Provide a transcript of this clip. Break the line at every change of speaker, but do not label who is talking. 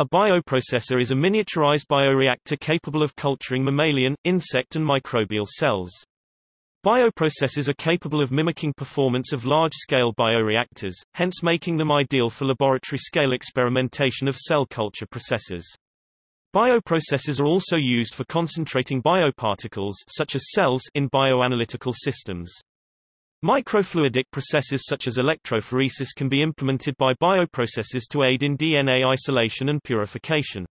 A bioprocessor is a miniaturized bioreactor capable of culturing mammalian, insect and microbial cells. Bioprocessors are capable of mimicking performance of large-scale bioreactors, hence making them ideal for laboratory-scale experimentation of cell culture processes. Bioprocessors are also used for concentrating bioparticles such as cells in bioanalytical systems. Microfluidic processes such as electrophoresis can be implemented by bioprocessors to aid in DNA isolation and purification.